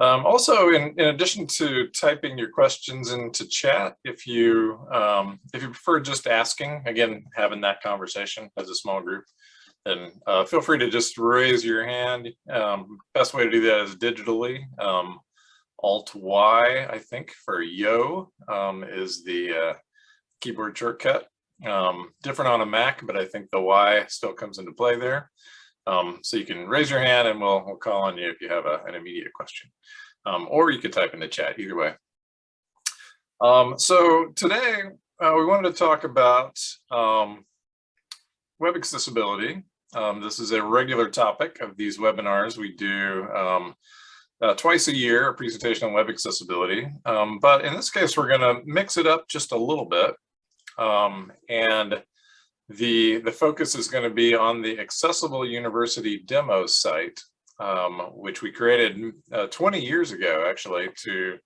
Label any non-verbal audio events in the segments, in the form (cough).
Um, also, in, in addition to typing your questions into chat, if you um, if you prefer just asking, again, having that conversation as a small group, then uh, feel free to just raise your hand. Um, best way to do that is digitally. Um, Alt Y, I think, for yo um, is the uh, keyboard shortcut. Um, different on a Mac, but I think the Y still comes into play there. Um, so you can raise your hand and we'll, we'll call on you if you have a, an immediate question. Um, or you could type in the chat, either way. Um, so today uh, we wanted to talk about um, web accessibility. Um, this is a regular topic of these webinars we do um, uh, twice a year, a presentation on web accessibility. but in this case, we're going to mix it up just a little bit. and the, the focus is going to be on the Accessible University demo site, um, which we created uh, 20 years ago, actually, to,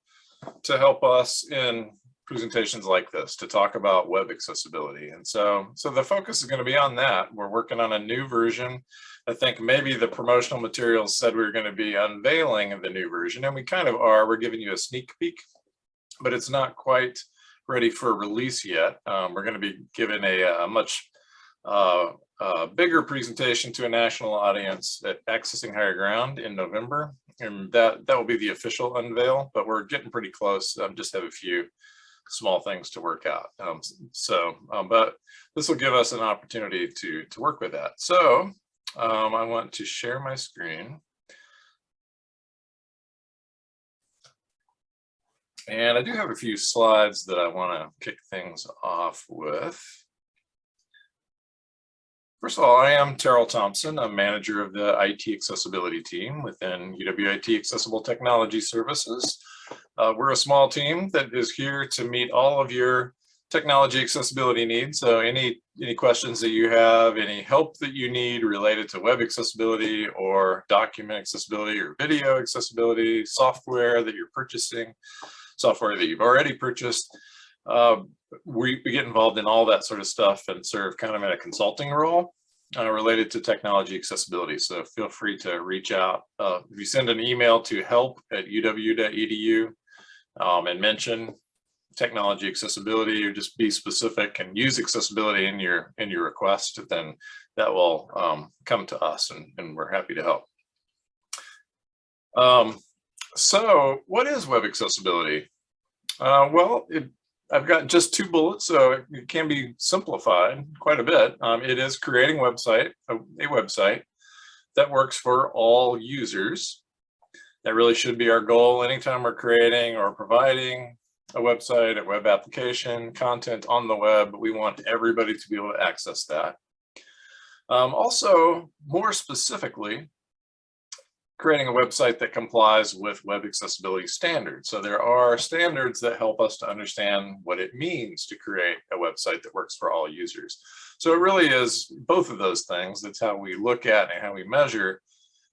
to help us in presentations like this, to talk about web accessibility. And so, so the focus is going to be on that. We're working on a new version. I think maybe the promotional materials said we were going to be unveiling the new version, and we kind of are. We're giving you a sneak peek, but it's not quite ready for release yet. Um, we're going to be given a, a much uh, a bigger presentation to a national audience at Accessing Higher Ground in November. And that, that will be the official unveil, but we're getting pretty close. Um, just have a few small things to work out. Um, so, um, but this will give us an opportunity to, to work with that. So um, I want to share my screen. And I do have a few slides that I want to kick things off with. First of all, I am Terrill Thompson. I'm manager of the IT accessibility team within UWIT Accessible Technology Services. Uh, we're a small team that is here to meet all of your technology accessibility needs. So any, any questions that you have, any help that you need related to web accessibility or document accessibility or video accessibility, software that you're purchasing, software that you've already purchased, uh, we, we get involved in all that sort of stuff and serve kind of in a consulting role uh, related to technology accessibility. So feel free to reach out. Uh, if you send an email to help at uw.edu um, and mention technology accessibility or just be specific and use accessibility in your in your request, then that will um, come to us and, and we're happy to help. Um, so what is web accessibility? Uh, well, it I've got just two bullets, so it can be simplified quite a bit. Um, it is creating website, a, a website that works for all users. That really should be our goal anytime we're creating or providing a website, a web application, content on the web. We want everybody to be able to access that. Um, also, more specifically, creating a website that complies with web accessibility standards. So there are standards that help us to understand what it means to create a website that works for all users. So it really is both of those things. That's how we look at and how we measure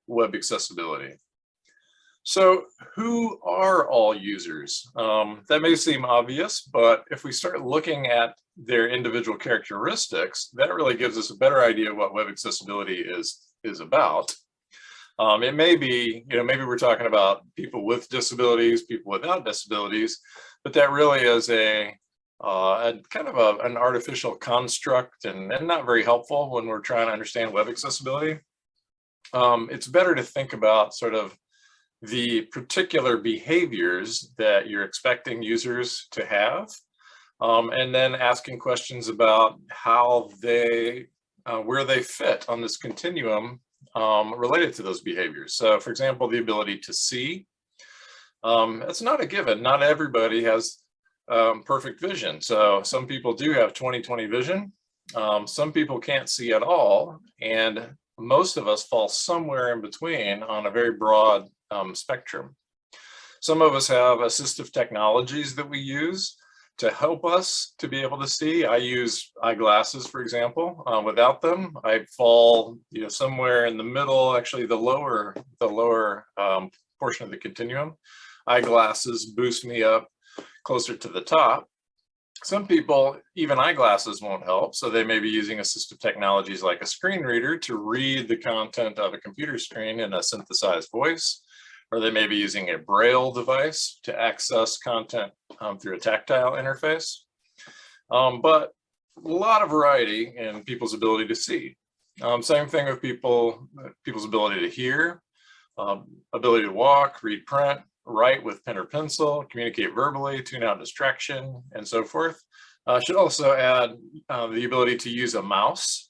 web accessibility. So who are all users? Um, that may seem obvious, but if we start looking at their individual characteristics, that really gives us a better idea of what web accessibility is, is about. Um, it may be, you know, maybe we're talking about people with disabilities, people without disabilities, but that really is a, uh, a kind of a, an artificial construct and, and not very helpful when we're trying to understand web accessibility. Um, it's better to think about sort of the particular behaviors that you're expecting users to have, um, and then asking questions about how they, uh, where they fit on this continuum um, related to those behaviors. So for example, the ability to see, um, it's not a given. Not everybody has um, perfect vision. So some people do have 20/20 vision. Um, some people can't see at all. And most of us fall somewhere in between on a very broad um, spectrum. Some of us have assistive technologies that we use to help us to be able to see. I use eyeglasses, for example. Uh, without them, I fall, you know, somewhere in the middle, actually the lower, the lower um, portion of the continuum. Eyeglasses boost me up closer to the top. Some people, even eyeglasses won't help, so they may be using assistive technologies like a screen reader to read the content of a computer screen in a synthesized voice or they may be using a braille device to access content um, through a tactile interface. Um, but a lot of variety in people's ability to see. Um, same thing with people, people's ability to hear, um, ability to walk, read print, write with pen or pencil, communicate verbally, tune out distraction, and so forth. Uh, should also add uh, the ability to use a mouse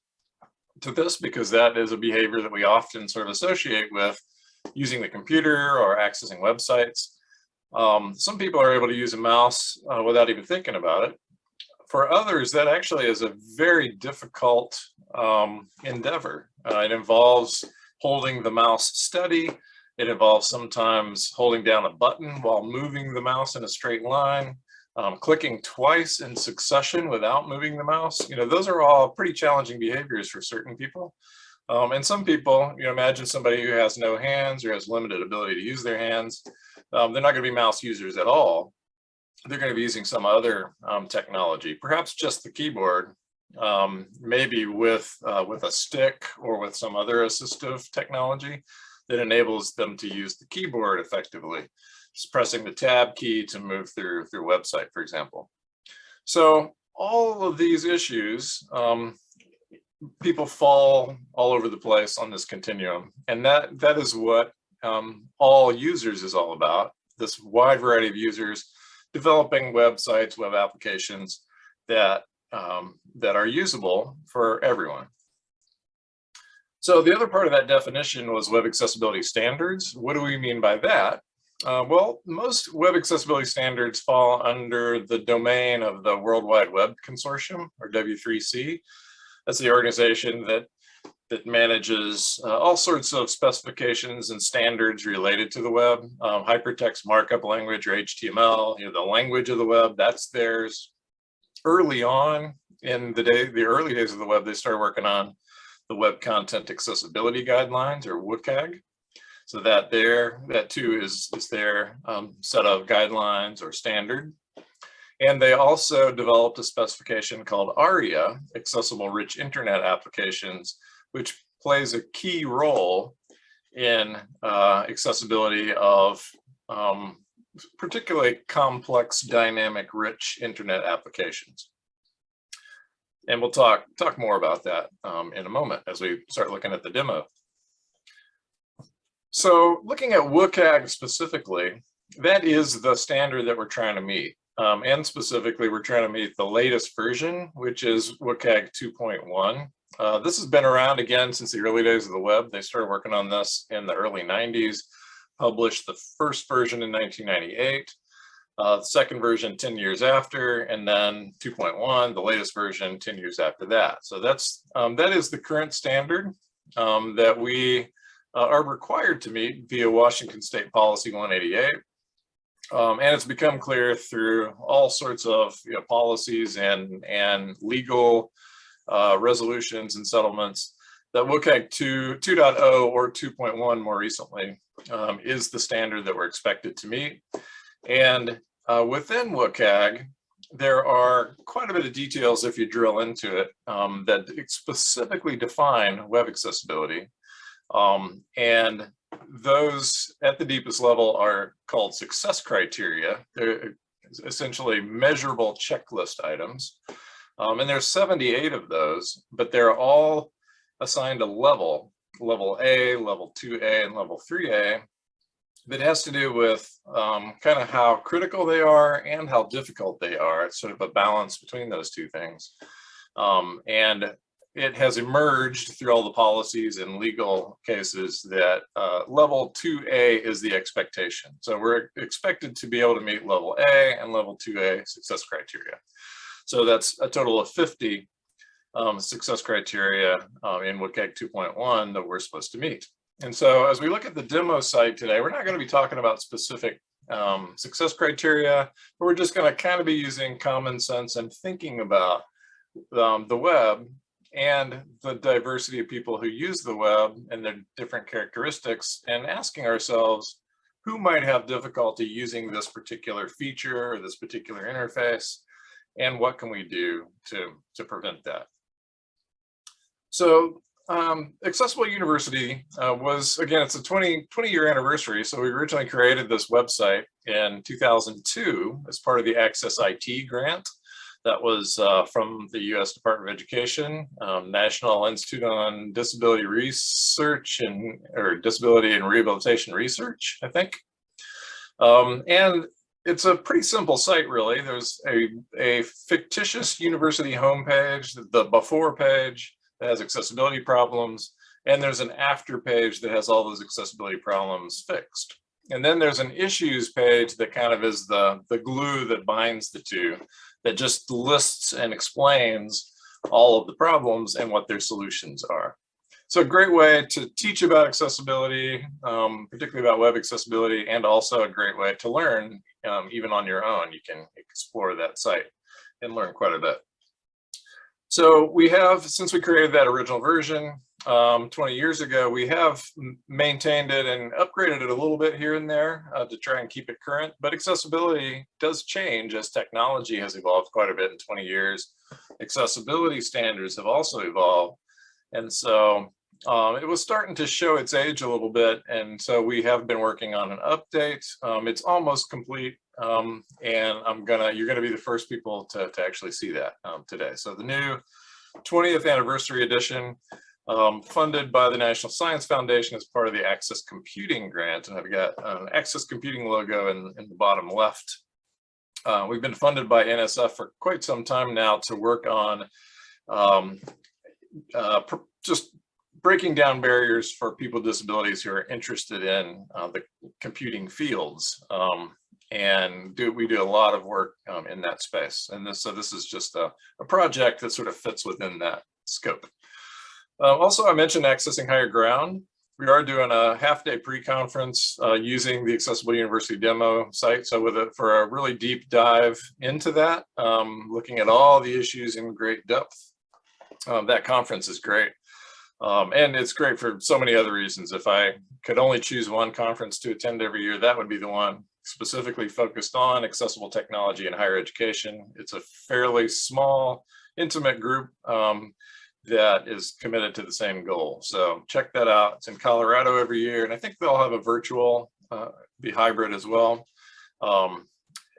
to this because that is a behavior that we often sort of associate with using the computer or accessing websites. Um, some people are able to use a mouse uh, without even thinking about it. For others, that actually is a very difficult um, endeavor. Uh, it involves holding the mouse steady. It involves sometimes holding down a button while moving the mouse in a straight line um, clicking twice in succession without moving the mouse, you know, those are all pretty challenging behaviors for certain people. Um, and some people, you know, imagine somebody who has no hands or has limited ability to use their hands. Um, they're not going to be mouse users at all. They're going to be using some other um, technology, perhaps just the keyboard, um, maybe with uh, with a stick or with some other assistive technology that enables them to use the keyboard effectively just pressing the tab key to move through through website, for example. So all of these issues, um, people fall all over the place on this continuum. And that, that is what um, all users is all about, this wide variety of users developing websites, web applications that, um, that are usable for everyone. So the other part of that definition was web accessibility standards. What do we mean by that? Uh, well, most web accessibility standards fall under the domain of the World Wide Web Consortium, or W3C. That's the organization that that manages uh, all sorts of specifications and standards related to the web. Um, hypertext markup language or HTML, you know, the language of the web, that's theirs. Early on in the day, the early days of the web, they started working on the Web Content Accessibility Guidelines or WCAG. So that there, that too is, is their um, set of guidelines or standard. And they also developed a specification called ARIA, Accessible Rich Internet Applications, which plays a key role in uh, accessibility of um, particularly complex, dynamic, rich internet applications. And we'll talk, talk more about that um, in a moment as we start looking at the demo. So looking at WCAG specifically, that is the standard that we're trying to meet. Um, and specifically, we're trying to meet the latest version, which is WCAG 2.1. Uh, this has been around again since the early days of the web. They started working on this in the early 90s, published the first version in 1998, uh, the second version 10 years after, and then 2.1, the latest version 10 years after that. So that's um, that is the current standard um, that we uh, are required to meet via Washington State Policy 188. Um, and it's become clear through all sorts of you know, policies and, and legal uh, resolutions and settlements that WCAG 2, 2.0 or 2.1 more recently um, is the standard that we're expected to meet. And uh, within WCAG, there are quite a bit of details if you drill into it um, that specifically define web accessibility. Um, and those at the deepest level are called success criteria. They're essentially measurable checklist items. Um, and there's 78 of those, but they're all assigned a level, level A, level 2A, and level 3A, that has to do with um, kind of how critical they are and how difficult they are. It's sort of a balance between those two things. Um, and it has emerged through all the policies and legal cases that uh, level 2A is the expectation. So we're expected to be able to meet level A and level 2A success criteria. So that's a total of 50 um, success criteria um, in WCAG 2.1 that we're supposed to meet. And so as we look at the demo site today, we're not going to be talking about specific um, success criteria, but we're just going to kind of be using common sense and thinking about um, the web and the diversity of people who use the web and their different characteristics and asking ourselves who might have difficulty using this particular feature or this particular interface and what can we do to, to prevent that. So um, Accessible University uh, was, again, it's a 20, 20 year anniversary. So we originally created this website in 2002 as part of the Access IT grant that was uh, from the U.S. Department of Education, um, National Institute on Disability Research and or Disability and Rehabilitation Research, I think. Um, and it's a pretty simple site, really. There's a, a fictitious university homepage, the before page that has accessibility problems, and there's an after page that has all those accessibility problems fixed. And then there's an issues page that kind of is the, the glue that binds the two that just lists and explains all of the problems and what their solutions are. So a great way to teach about accessibility, um, particularly about web accessibility, and also a great way to learn um, even on your own. You can explore that site and learn quite a bit. So we have, since we created that original version, um, 20 years ago, we have maintained it and upgraded it a little bit here and there uh, to try and keep it current. But accessibility does change as technology has evolved quite a bit in 20 years. Accessibility standards have also evolved. And so um, it was starting to show its age a little bit. And so we have been working on an update. Um, it's almost complete. Um, and I'm gonna, you're gonna be the first people to, to actually see that um, today. So the new 20th anniversary edition um, funded by the National Science Foundation as part of the Access Computing Grant. And I've got an Access Computing logo in, in the bottom left. Uh, we've been funded by NSF for quite some time now to work on um, uh, just breaking down barriers for people with disabilities who are interested in uh, the computing fields. Um, and do we do a lot of work um, in that space. And this, so this is just a, a project that sort of fits within that scope. Uh, also, I mentioned accessing higher ground. We are doing a half day pre-conference uh, using the Accessible University demo site. So with it for a really deep dive into that, um, looking at all the issues in great depth. Um, that conference is great. Um, and it's great for so many other reasons. If I could only choose one conference to attend every year, that would be the one specifically focused on accessible technology in higher education. It's a fairly small, intimate group. Um, that is committed to the same goal. So check that out. It's in Colorado every year, and I think they'll have a virtual, uh, be hybrid as well. Um,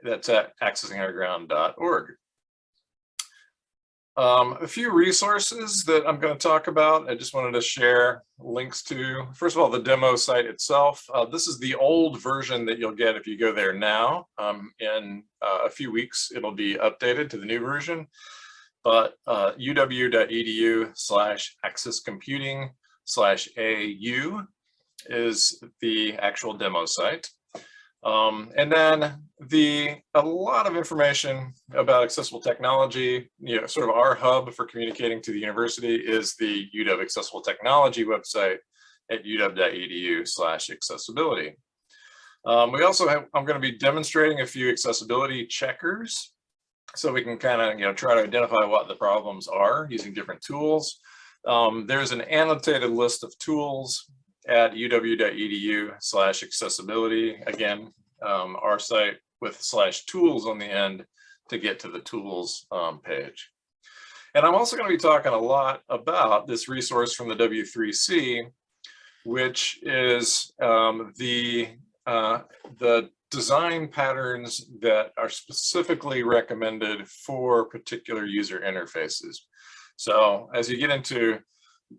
that's at accessinghigherground.org. Um, a few resources that I'm going to talk about. I just wanted to share links to, first of all, the demo site itself. Uh, this is the old version that you'll get if you go there now. Um, in uh, a few weeks, it'll be updated to the new version but uh, uw.edu slash access computing slash AU is the actual demo site. Um, and then the a lot of information about accessible technology, you know, sort of our hub for communicating to the university is the UW Accessible Technology website at uw.edu slash accessibility. Um, we also have, I'm going to be demonstrating a few accessibility checkers so we can kind of you know try to identify what the problems are using different tools. Um, there's an annotated list of tools at uw.edu slash accessibility. Again, um, our site with slash tools on the end to get to the tools um, page. And I'm also going to be talking a lot about this resource from the W3C, which is um, the uh, the design patterns that are specifically recommended for particular user interfaces. So as you get into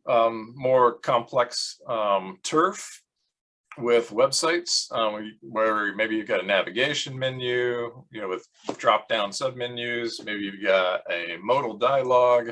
um, more complex um, turf with websites, um, where maybe you've got a navigation menu, you know, with drop-down submenus, maybe you've got a modal dialog,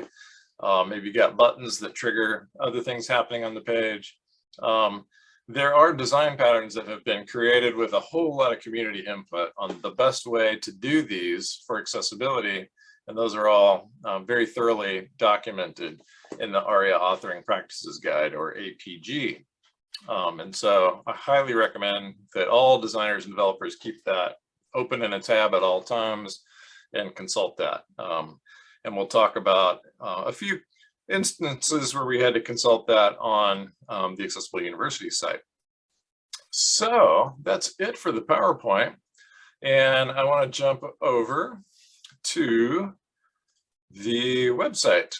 uh, maybe you've got buttons that trigger other things happening on the page. Um, there are design patterns that have been created with a whole lot of community input on the best way to do these for accessibility. And those are all um, very thoroughly documented in the ARIA Authoring Practices Guide or APG. Um, and so I highly recommend that all designers and developers keep that open in a tab at all times and consult that. Um, and we'll talk about uh, a few instances where we had to consult that on um, the Accessible University site. So that's it for the PowerPoint. And I want to jump over to the website.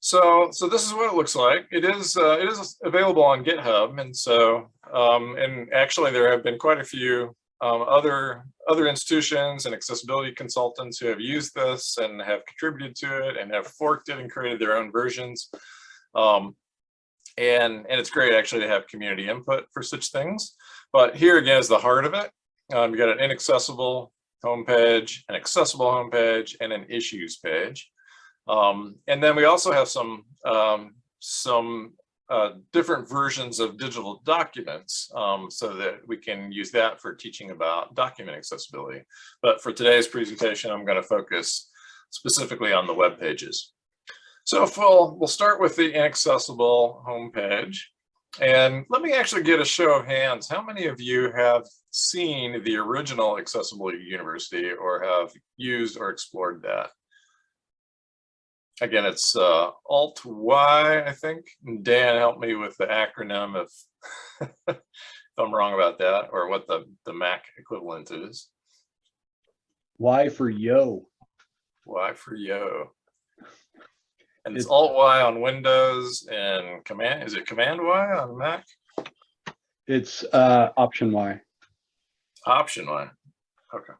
So, so this is what it looks like. It is, uh, it is available on GitHub. And so, um, and actually there have been quite a few um, other, other institutions and accessibility consultants who have used this and have contributed to it and have forked it and created their own versions. Um, and, and it's great actually to have community input for such things. But here again is the heart of it. Um, you got an inaccessible homepage, an accessible homepage, and an issues page. Um, and then we also have some um, some uh, different versions of digital documents um, so that we can use that for teaching about document accessibility. But for today's presentation, I'm going to focus specifically on the web pages. So we'll, we'll start with the inaccessible homepage. And let me actually get a show of hands. How many of you have seen the original Accessible University or have used or explored that? Again, it's uh, Alt-Y, I think. Dan, help me with the acronym if, (laughs) if I'm wrong about that or what the, the Mac equivalent is. Y for yo. Y for yo. And it's It's- Alt Y on Windows and Command, is it Command Y on Mac? It's uh, option Y. Option Y. Okay.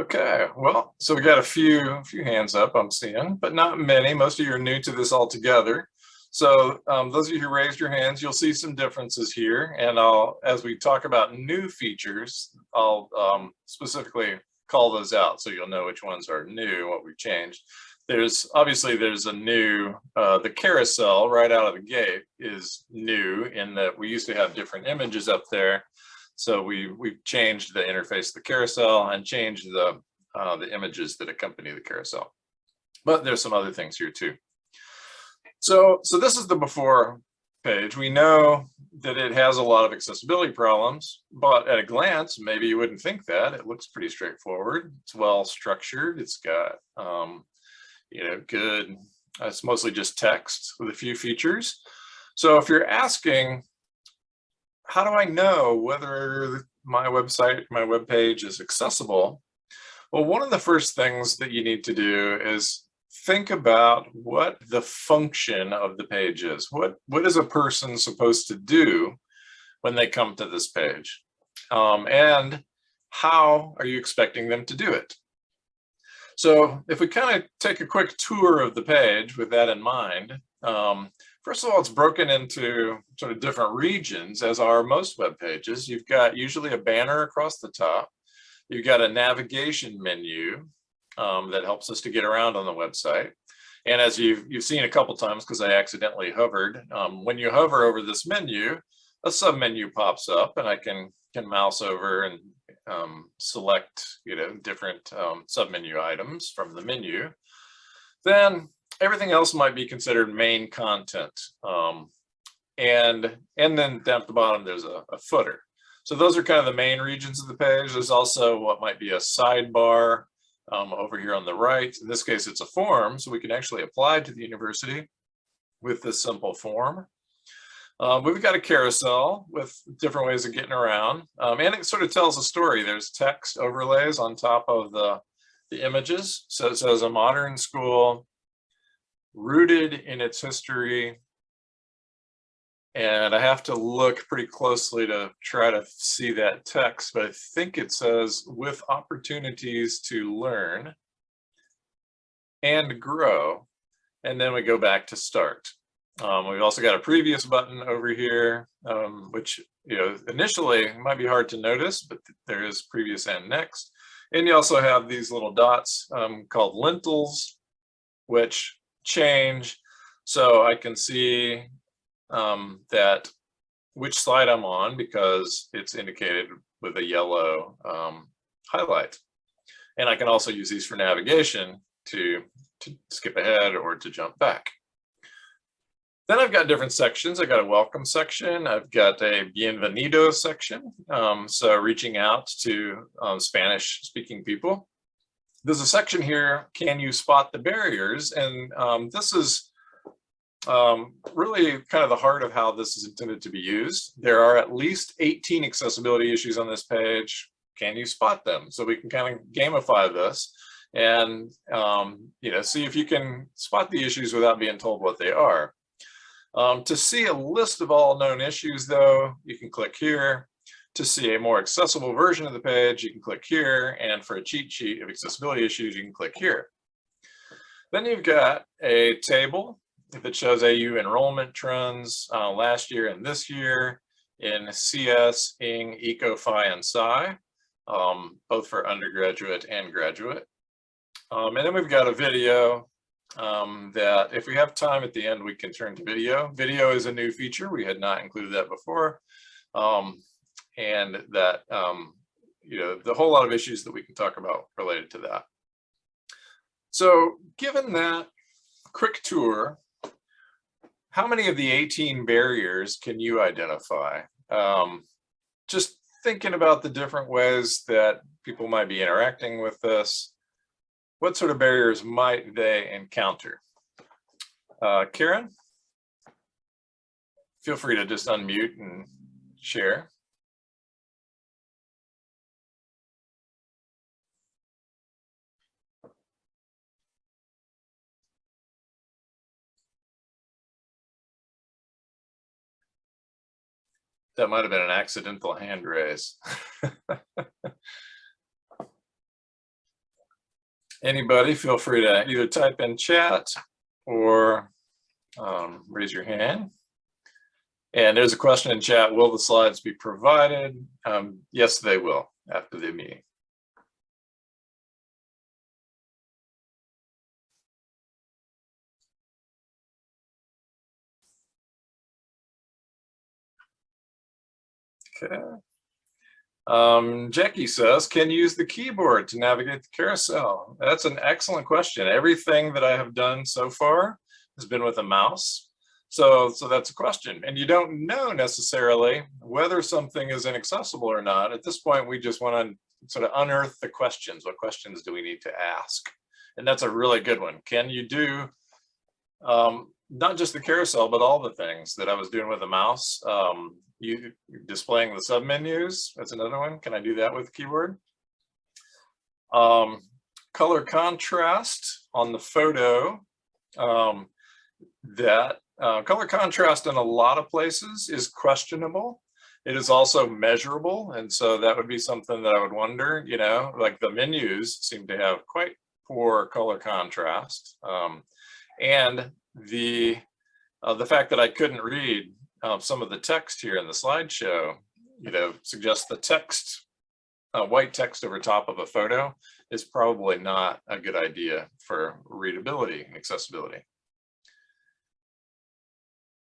Okay, well, so we got a few, a few hands up I'm seeing, but not many. Most of you are new to this altogether. So um, those of you who raised your hands, you'll see some differences here. And I'll, as we talk about new features, I'll um, specifically call those out so you'll know which ones are new, what we've changed. There's obviously there's a new, uh, the carousel right out of the gate is new in that we used to have different images up there. So we, we've changed the interface of the carousel and changed the, uh, the images that accompany the carousel. But there's some other things here too. So, so this is the before page. We know that it has a lot of accessibility problems, but at a glance, maybe you wouldn't think that. It looks pretty straightforward. It's well structured. It's got, um, you know, good, it's mostly just text with a few features. So if you're asking, how do I know whether my website, my web page is accessible? Well, one of the first things that you need to do is think about what the function of the page is. What, what is a person supposed to do when they come to this page? Um, and how are you expecting them to do it? So if we kind of take a quick tour of the page with that in mind, um, first of all, it's broken into sort of different regions as are most web pages. You've got usually a banner across the top. You've got a navigation menu um, that helps us to get around on the website. And as you've, you've seen a couple times, because I accidentally hovered, um, when you hover over this menu, a submenu pops up and I can, can mouse over and um, select, you know, different um, submenu items from the menu. Then everything else might be considered main content. Um, and, and then down at the bottom, there's a, a footer. So those are kind of the main regions of the page. There's also what might be a sidebar um, over here on the right. In this case, it's a form, so we can actually apply to the university with this simple form. Um, we've got a carousel with different ways of getting around, um, and it sort of tells a story. There's text overlays on top of the, the images. So it says a modern school rooted in its history. And I have to look pretty closely to try to see that text, but I think it says with opportunities to learn and grow. And then we go back to start. Um, we've also got a previous button over here, um, which you know initially might be hard to notice, but there is previous and next. And you also have these little dots um, called lintels, which change. So I can see um, that which slide I'm on because it's indicated with a yellow um, highlight. And I can also use these for navigation to, to skip ahead or to jump back. Then I've got different sections. I've got a welcome section. I've got a bienvenido section. Um, so reaching out to um, Spanish speaking people. There's a section here, can you spot the barriers? And um, this is um, really kind of the heart of how this is intended to be used. There are at least 18 accessibility issues on this page. Can you spot them? So we can kind of gamify this and, um, you know, see if you can spot the issues without being told what they are. Um, to see a list of all known issues though, you can click here. To see a more accessible version of the page, you can click here. And for a cheat sheet of accessibility issues, you can click here. Then you've got a table that shows AU enrollment trends uh, last year and this year in CS, ING, ECO-FI, and SCI, um, both for undergraduate and graduate. Um, and then we've got a video um, that if we have time at the end, we can turn to video. Video is a new feature. We had not included that before. Um, and that, um, you know, the whole lot of issues that we can talk about related to that. So given that quick tour, how many of the 18 barriers can you identify? Um, just thinking about the different ways that people might be interacting with this, what sort of barriers might they encounter? Uh, Karen? Feel free to just unmute and share. That might have been an accidental hand raise. (laughs) Anybody feel free to either type in chat or um, raise your hand. And there's a question in chat, will the slides be provided? Um, yes, they will after the meeting. Okay. Um, Jackie says, can you use the keyboard to navigate the carousel? That's an excellent question. Everything that I have done so far has been with a mouse. So, so that's a question. And you don't know necessarily whether something is inaccessible or not. At this point, we just want to sort of unearth the questions. What questions do we need to ask? And that's a really good one. Can you do um, not just the carousel, but all the things that I was doing with a mouse? Um, you displaying the submenus. That's another one. Can I do that with the keyboard? Um, color contrast on the photo. Um, that uh, color contrast in a lot of places is questionable. It is also measurable. And so that would be something that I would wonder, you know, like the menus seem to have quite poor color contrast. Um, and the uh, the fact that I couldn't read um, some of the text here in the slideshow, you know, suggests the text, uh, white text over top of a photo is probably not a good idea for readability, and accessibility.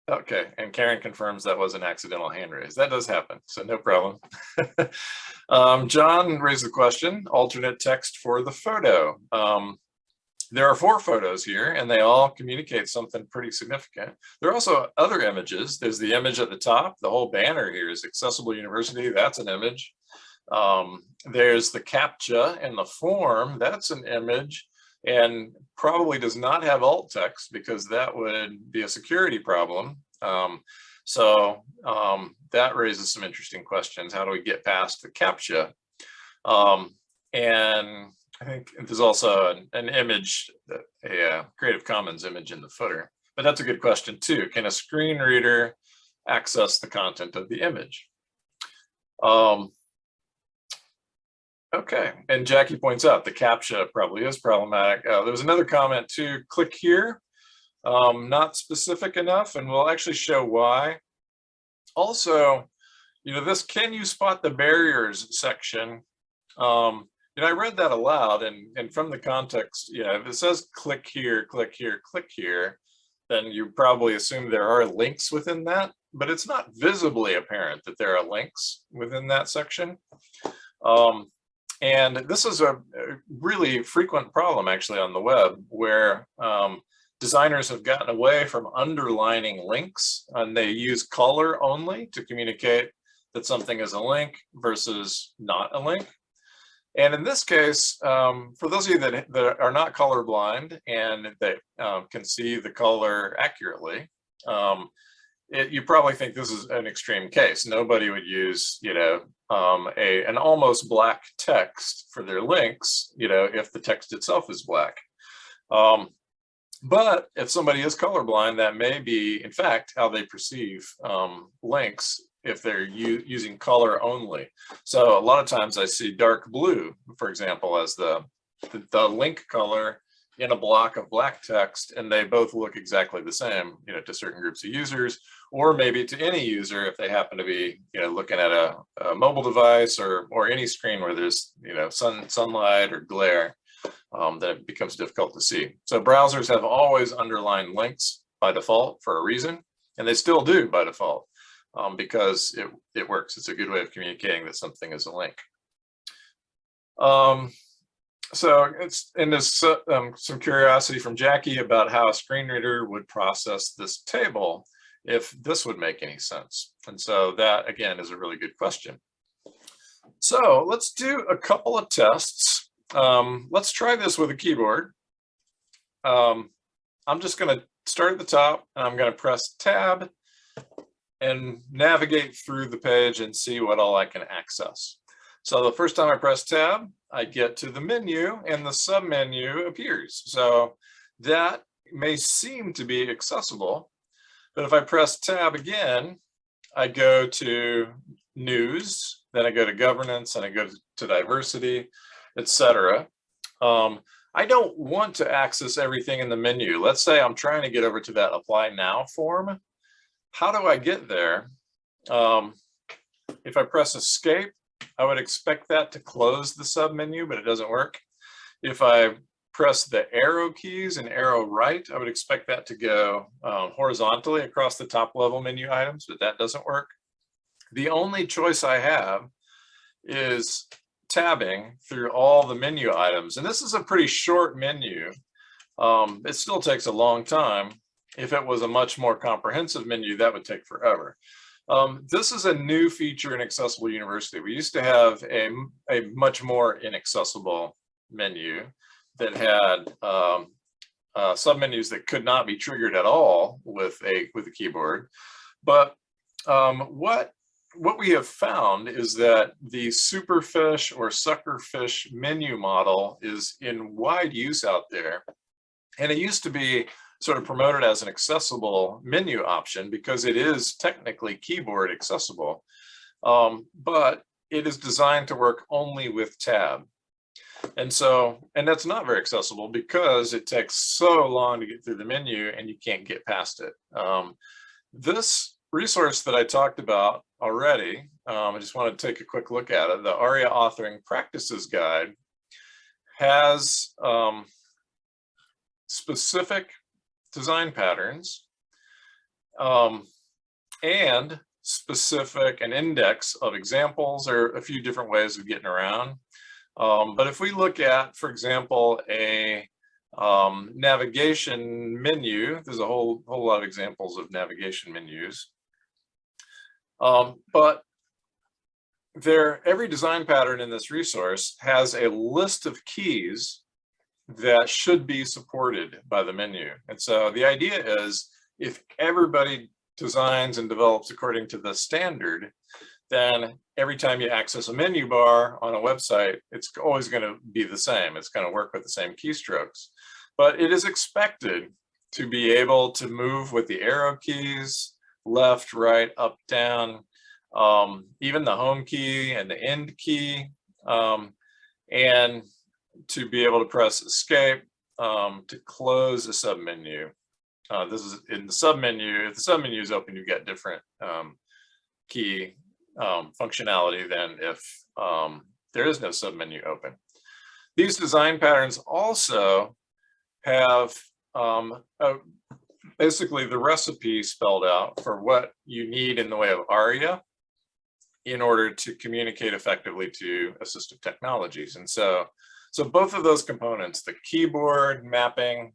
Okay, and Karen confirms that was an accidental hand raise. That does happen, so no problem. (laughs) um, John raised the question, alternate text for the photo. Um, there are four photos here and they all communicate something pretty significant. There are also other images. There's the image at the top. The whole banner here is Accessible University. That's an image. Um, there's the CAPTCHA and the form. That's an image and probably does not have alt text because that would be a security problem. Um, so um, that raises some interesting questions. How do we get past the CAPTCHA? Um, and I think there's also an, an image, a, uh, Creative Commons image in the footer, but that's a good question too. Can a screen reader access the content of the image? Um, okay, and Jackie points out the CAPTCHA probably is problematic. Uh, there's another comment too, click here, um, not specific enough, and we'll actually show why. Also, you know, this can you spot the barriers section um, you know, I read that aloud and, and from the context, you know, if it says click here, click here, click here, then you probably assume there are links within that, but it's not visibly apparent that there are links within that section. Um, and this is a, really frequent problem actually on the web where um, designers have gotten away from underlining links and they use color only to communicate that something is a link versus not a link. And in this case, um, for those of you that, that are not colorblind and that um, can see the color accurately, um, it, you probably think this is an extreme case. Nobody would use, you know, um, a an almost black text for their links, you know, if the text itself is black. Um, but if somebody is colorblind, that may be, in fact, how they perceive um, links if they're using color only. So a lot of times I see dark blue, for example, as the, the, the link color in a block of black text, and they both look exactly the same, you know, to certain groups of users, or maybe to any user if they happen to be, you know, looking at a, a mobile device or or any screen where there's, you know, sun sunlight or glare, um, that it becomes difficult to see. So browsers have always underlined links by default for a reason, and they still do by default um, because it, it works. It's a good way of communicating that something is a link. Um, so it's in this uh, um, some curiosity from Jackie about how a screen reader would process this table if this would make any sense. And so that again is a really good question. So let's do a couple of tests. Um, let's try this with a keyboard. Um, I'm just going to start at the top and I'm going to press tab and navigate through the page and see what all I can access. So the first time I press tab, I get to the menu and the submenu appears. So that may seem to be accessible, but if I press tab again, I go to news, then I go to governance and I go to diversity, etc. Um, I don't want to access everything in the menu. Let's say I'm trying to get over to that apply now form how do I get there? Um, if I press escape, I would expect that to close the sub menu, but it doesn't work. If I press the arrow keys and arrow right, I would expect that to go um, horizontally across the top level menu items, but that doesn't work. The only choice I have is tabbing through all the menu items. And this is a pretty short menu. Um, it still takes a long time, if it was a much more comprehensive menu, that would take forever. Um, this is a new feature in Accessible University. We used to have a, a much more inaccessible menu that had um, uh, submenus that could not be triggered at all with a with a keyboard. But um, what what we have found is that the superfish or suckerfish menu model is in wide use out there. And it used to be sort of promoted as an accessible menu option because it is technically keyboard accessible, um, but it is designed to work only with tab. And so, and that's not very accessible because it takes so long to get through the menu and you can't get past it. Um, this resource that I talked about already, um, I just want to take a quick look at it. The ARIA Authoring Practices Guide has um, specific design patterns um, and specific an index of examples or a few different ways of getting around. Um, but if we look at, for example, a um, navigation menu, there's a whole, whole lot of examples of navigation menus. Um, but there, every design pattern in this resource has a list of keys that should be supported by the menu. And so the idea is if everybody designs and develops according to the standard, then every time you access a menu bar on a website, it's always going to be the same. It's going to work with the same keystrokes. But it is expected to be able to move with the arrow keys, left, right, up, down, um, even the home key and the end key. Um, and to be able to press escape um, to close a submenu. Uh, this is in the submenu. If the submenu is open, you get different um, key um, functionality than if um, there is no submenu open. These design patterns also have um, a, basically the recipe spelled out for what you need in the way of ARIA in order to communicate effectively to assistive technologies. And so so both of those components, the keyboard mapping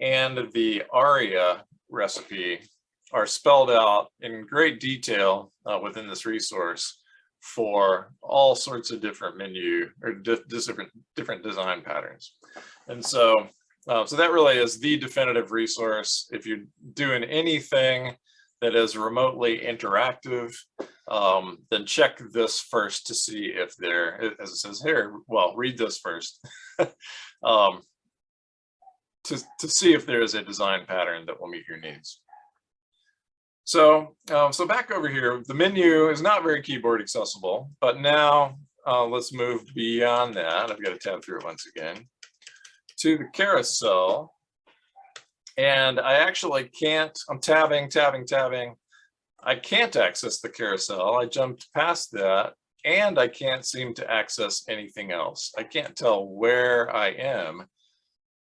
and the ARIA recipe are spelled out in great detail uh, within this resource for all sorts of different menu or di different different design patterns. And so, uh, so that really is the definitive resource. If you're doing anything that is remotely interactive, um, then check this first to see if there, as it says here, well, read this first. (laughs) um, to, to see if there is a design pattern that will meet your needs. So, um, so back over here, the menu is not very keyboard accessible, but now uh, let's move beyond that. I've got to tab through it once again to the carousel. And I actually can't, I'm tabbing, tabbing, tabbing. I can't access the carousel. I jumped past that and I can't seem to access anything else. I can't tell where I am.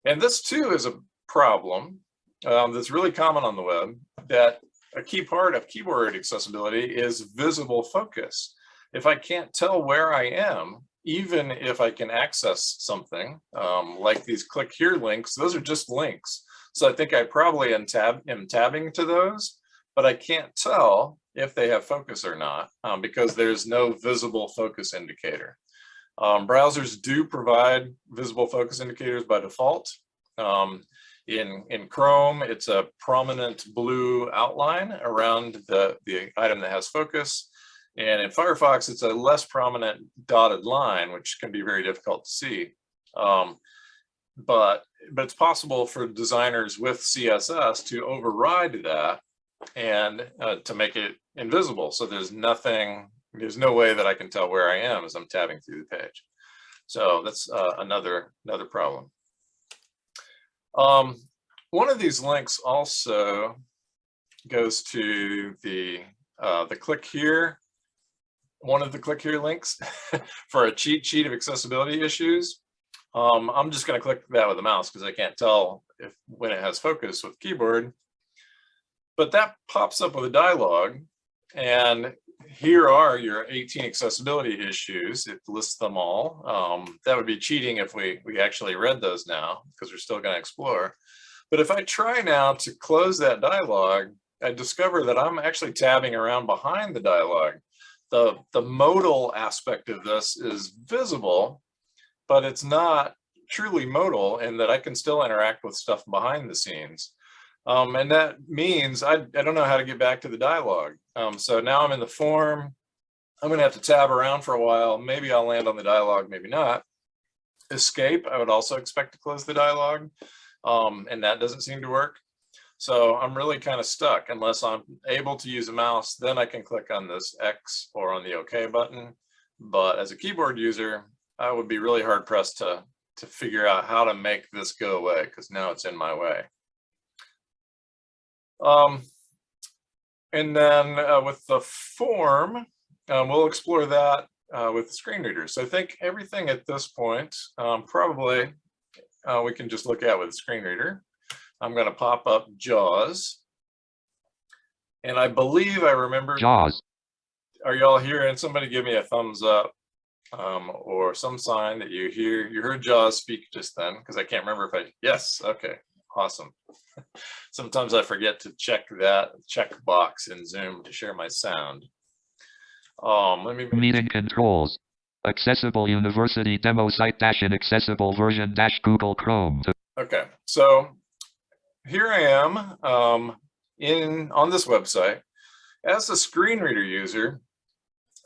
And this too is a problem um, that's really common on the web that a key part of keyboard accessibility is visible focus. If I can't tell where I am, even if I can access something um, like these click here links, those are just links. So I think I probably am, tab am tabbing to those, but I can't tell if they have focus or not um, because there's no visible focus indicator. Um, browsers do provide visible focus indicators by default. Um, in, in Chrome, it's a prominent blue outline around the, the item that has focus. And in Firefox, it's a less prominent dotted line, which can be very difficult to see. Um, but, but it's possible for designers with CSS to override that and uh, to make it invisible. So there's nothing, there's no way that I can tell where I am as I'm tabbing through the page. So that's uh, another, another problem. Um, one of these links also goes to the, uh, the click here, one of the click here links (laughs) for a cheat sheet of accessibility issues. Um, I'm just going to click that with the mouse because I can't tell if when it has focus with keyboard. But that pops up with a dialog and here are your 18 accessibility issues. It lists them all. Um, that would be cheating if we, we actually read those now because we're still going to explore. But if I try now to close that dialog, I discover that I'm actually tabbing around behind the dialog. The, the modal aspect of this is visible, but it's not truly modal in that I can still interact with stuff behind the scenes. Um, and that means I, I don't know how to get back to the dialogue. Um, so now I'm in the form. I'm going to have to tab around for a while. Maybe I'll land on the dialogue, maybe not. Escape, I would also expect to close the dialogue. Um, and that doesn't seem to work. So I'm really kind of stuck unless I'm able to use a mouse, then I can click on this X or on the OK button. But as a keyboard user, I would be really hard pressed to, to figure out how to make this go away because now it's in my way. Um, and then uh, with the form, um, we'll explore that uh, with the screen readers. So I think everything at this point, um, probably uh, we can just look at with the screen reader. I'm going to pop up JAWS. And I believe I remember. JAWS. Are y'all here? And somebody give me a thumbs up um, or some sign that you hear. You heard JAWS speak just then because I can't remember if I. Yes. Okay. Awesome. (laughs) Sometimes I forget to check that check box in Zoom to share my sound. Um, let me Meeting controls. Accessible University demo site dash inaccessible version dash Google Chrome. Okay, so here I am um, in on this website. As a screen reader user,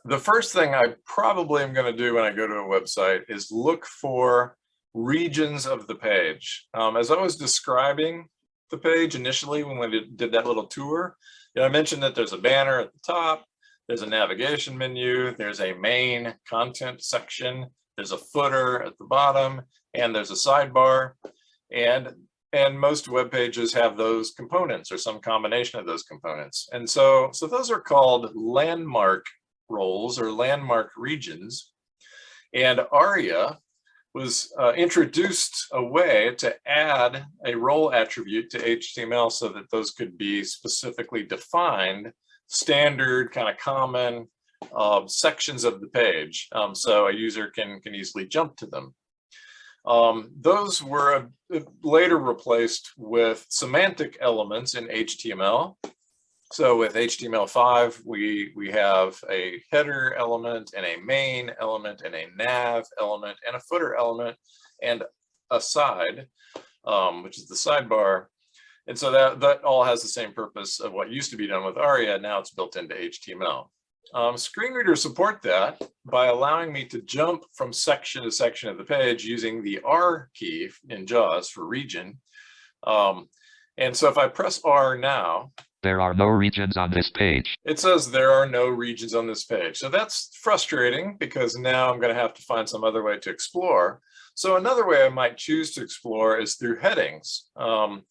the first thing I probably am going to do when I go to a website is look for regions of the page. Um, as I was describing the page initially when we did, that little tour, you know, I mentioned that there's a banner at the top, there's a navigation menu, there's a main content section, there's a footer at the bottom, and there's a sidebar. And, and most web pages have those components or some combination of those components. And so, so those are called landmark roles or landmark regions. And ARIA was uh, introduced a way to add a role attribute to HTML so that those could be specifically defined, standard, kind of common uh, sections of the page. Um, so a user can, can easily jump to them. Um, those were uh, later replaced with semantic elements in HTML. So with HTML5, we, we have a header element and a main element and a nav element and a footer element and a side, um, which is the sidebar. And so that, that all has the same purpose of what used to be done with ARIA. Now it's built into HTML. Um, screen readers support that by allowing me to jump from section to section of the page using the R key in JAWS for region. Um, and so if I press R now, There are no regions on this page. it says there are no regions on this page. So that's frustrating because now I'm going to have to find some other way to explore. So another way I might choose to explore is through headings. Um,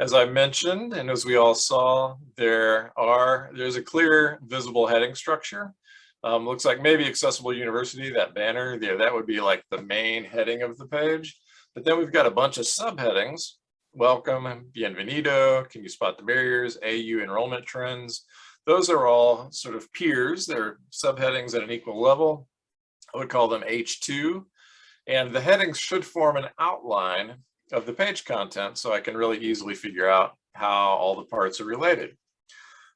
as I mentioned, and as we all saw, there are there's a clear visible heading structure. Um, looks like maybe Accessible University, that banner there, that would be like the main heading of the page. But then we've got a bunch of subheadings. Welcome, bienvenido, can you spot the barriers, AU enrollment trends. Those are all sort of peers. They're subheadings at an equal level. I would call them H2. And the headings should form an outline of the page content so I can really easily figure out how all the parts are related.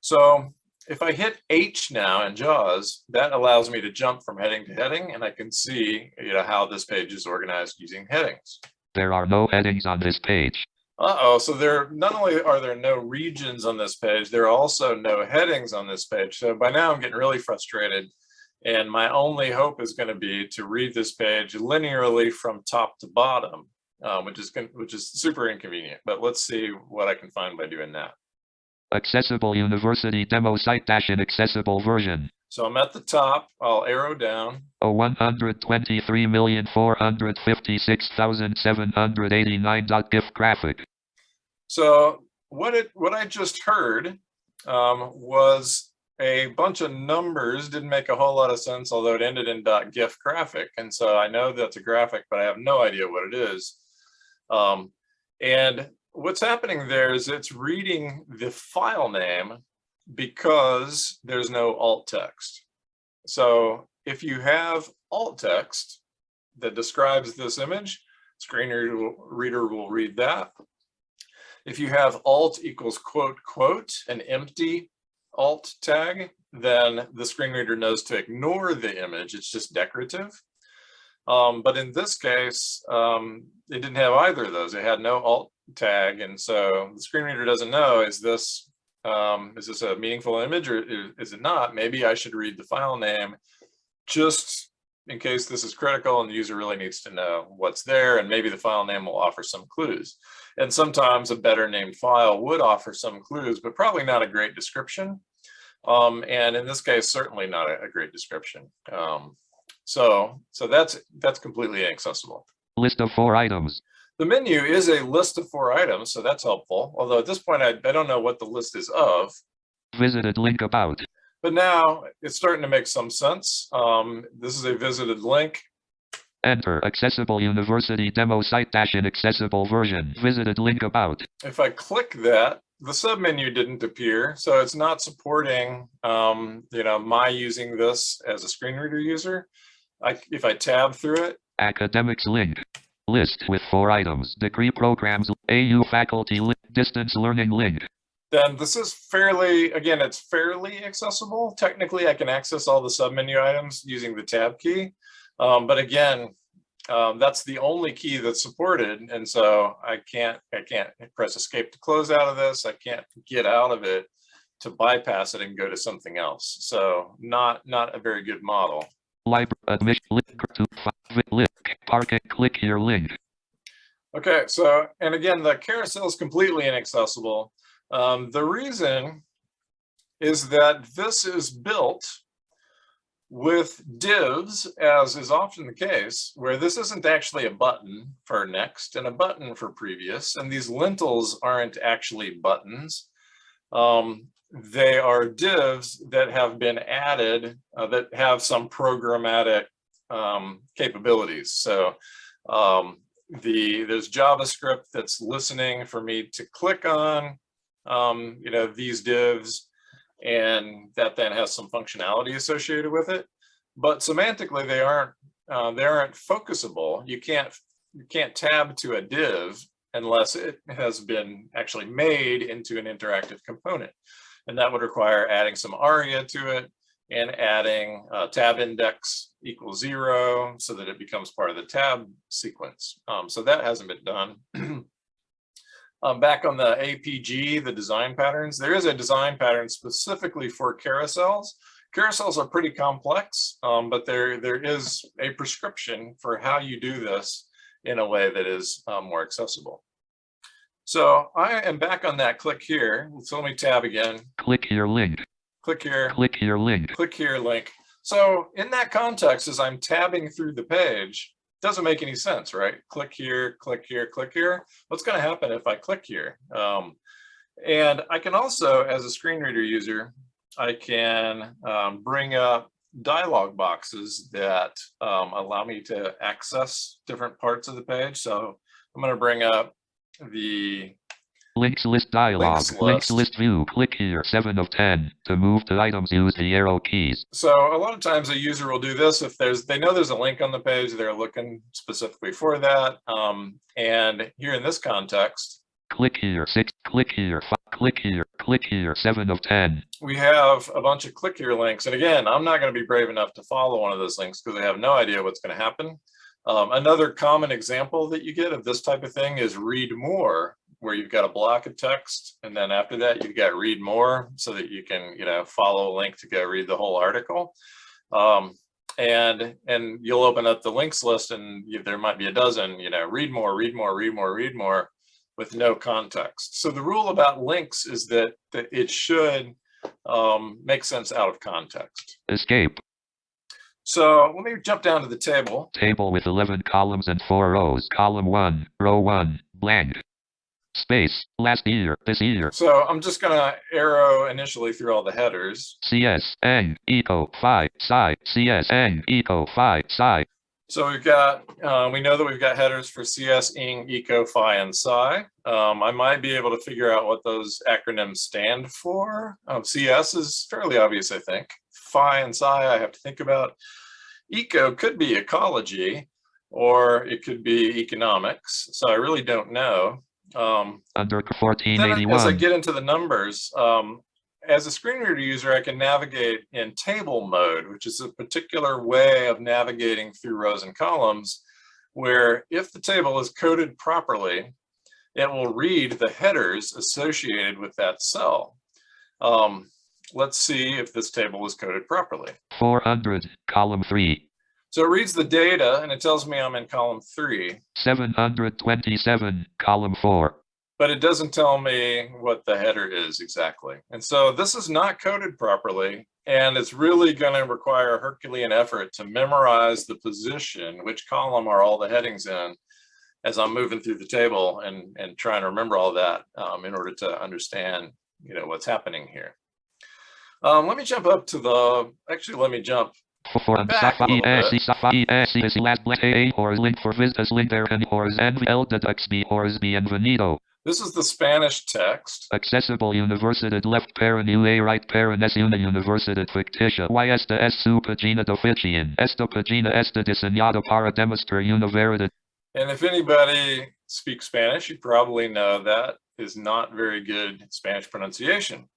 So if I hit H now in JAWS, that allows me to jump from heading to heading and I can see you know, how this page is organized using headings. There are no headings on this page. Uh-oh, so there not only are there no regions on this page, there are also no headings on this page. So by now I'm getting really frustrated. And my only hope is going to be to read this page linearly from top to bottom, um, which is which is super inconvenient. But let's see what I can find by doing that. Accessible University demo site dash inaccessible version. So I'm at the top, I'll arrow down. A 123,456,789.gif graphic. So what it what I just heard um, was a bunch of numbers didn't make a whole lot of sense, although it ended in .gif graphic. And so I know that's a graphic, but I have no idea what it is. Um, and what's happening there is it's reading the file name because there's no alt text. So if you have alt text that describes this image, screen reader will, reader will read that. If you have alt equals quote, quote, an empty alt tag, then the screen reader knows to ignore the image. It's just decorative. Um, but in this case, um, it didn't have either of those. It had no alt tag. And so the screen reader doesn't know, is this, um, is this a meaningful image or is it not? Maybe I should read the file name just in case this is critical and the user really needs to know what's there. And maybe the file name will offer some clues. And sometimes a better named file would offer some clues, but probably not a great description. Um, and in this case, certainly not a, a great description. Um, so, so that's that's completely inaccessible. List of four items. The menu is a list of four items, so that's helpful. Although at this point, I, I don't know what the list is of. Visited link about. But now it's starting to make some sense. Um, this is a visited link. Enter accessible university demo site dash inaccessible version. Visited link about. If I click that, the submenu didn't appear, so it's not supporting, um, you know, my using this as a screen reader user. I, if I tab through it, Academics link. List with four items. Degree programs. AU faculty link. Distance learning link. then this is fairly, again, it's fairly accessible. Technically, I can access all the submenu items using the tab key. Um, but again, um, that's the only key that's supported. And so I can't, I can't press escape to close out of this. I can't get out of it to bypass it and go to something else. So not, not a very good model. Library admission link to link. Parking. Click here link. Okay, so, and again, the carousel is completely inaccessible. Um, the reason is that this is built with divs, as is often the case, where this isn't actually a button for next and a button for previous, and these lintels aren't actually buttons. Um, they are divs that have been added uh, that have some programmatic um, capabilities. So um, the there's JavaScript that's listening for me to click on, um, you know, these divs, and that then has some functionality associated with it. But semantically, they aren't uh, they aren't focusable. You can't you can't tab to a div unless it has been actually made into an interactive component, and that would require adding some ARIA to it and adding uh, tab index equals zero so that it becomes part of the tab sequence. Um, so that hasn't been done. (clears throat) um, back on the APG, the design patterns, there is a design pattern specifically for carousels. Carousels are pretty complex, um, but there, there is a prescription for how you do this in a way that is uh, more accessible. So I am back on that click here. So let me tab again, Click here link. click here, Click here link. click here link. So in that context, as I'm tabbing through the page, doesn't make any sense, right? Click here, click here, click here. What's going to happen if I click here? Um, and I can also, as a screen reader user, I can um, bring up dialog boxes that um, allow me to access different parts of the page. So I'm going to bring up the Links list dialog. Links Links list. list view. Click here 7 of 10. To move to items use the arrow keys. So a lot of times a user will do this if there's, they know there's a link on the page, they're looking specifically for that. Um, and here in this context, Click here 6. Click here 5. Click here. Click here 7 of 10. we have a bunch of click here links. And again, I'm not going to be brave enough to follow one of those links because I have no idea what's going to happen. Um, another common example that you get of this type of thing is read more, where you've got a block of text. And then after that, you've got read more so that you can, you know, follow a link to go read the whole article. Um, and and you'll open up the links list and you, there might be a dozen, you know, read more, read more, read more, read more with no context. So the rule about links is that, that it should um, make sense out of context. Escape. So let me jump down to the table. Table with 11 columns and 4 rows. Column 1. Row 1. Blank. Space. Last year. This year. So I'm just gonna arrow initially through all the headers. CS. N. Eco. Phi. Psi. CS. N. Eco. Phi. Psi. So we've got, uh, we know that we've got headers for CS, ING, ECO, PHI, and PSI. Um, I might be able to figure out what those acronyms stand for. Um, CS is fairly obvious, I think. PHI and PSI, I have to think about. ECO could be ecology, or it could be economics. So I really don't know. Um, Under then as I get into the numbers, um, as a screen reader user, I can navigate in table mode, which is a particular way of navigating through rows and columns, where if the table is coded properly, it will read the headers associated with that cell. Um, let's see if this table is coded properly. 400. Column 3. So it reads the data and it tells me I'm in column three, 727. Column 4. but it doesn't tell me what the header is exactly. And so this is not coded properly, and it's really going to require a Herculean effort to memorize the position, which column are all the headings in, as I'm moving through the table and, and trying to remember all that um, in order to understand, you know, what's happening here. Um, let me jump up to the, actually, let me jump For and Back a Safa little bit. ESC Safa ESC is last black or link for vistas link there and hors and el deducts B hors bienvenido. This is the Spanish text. Accessible Universidad left parent UA right parent es una universidad ficticia. Y esta es su pagina de oficina. Esta pagina está diseñada para demostrar una verdad. And if anybody speaks Spanish, you probably know that is not very good Spanish pronunciation.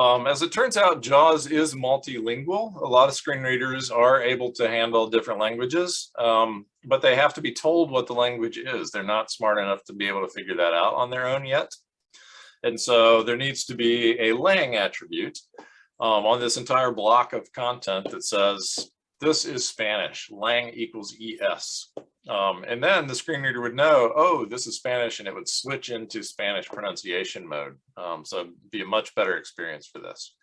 Um, as it turns out, JAWS is multilingual. A lot of screen readers are able to handle different languages, um, but they have to be told what the language is. They're not smart enough to be able to figure that out on their own yet. And so there needs to be a lang attribute um, on this entire block of content that says, this is Spanish, lang equals ES. Um, and then the screen reader would know, oh, this is Spanish, and it would switch into Spanish pronunciation mode. Um, so it'd be a much better experience for this.